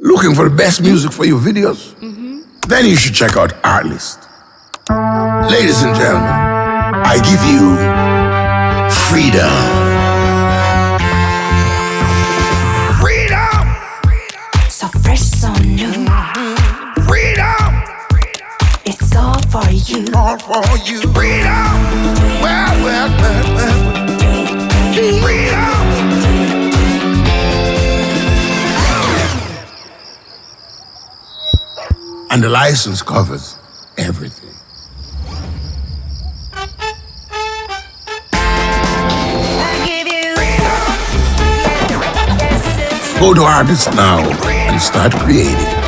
Looking for the best music for your videos? Mm-hmm. Then you should check out Artlist. Ladies and gentlemen, I give you freedom. Freedom! So fresh, so new. Freedom! It's all for you. All for you. Freedom! And the license covers everything. Go to Artlist now and start creating.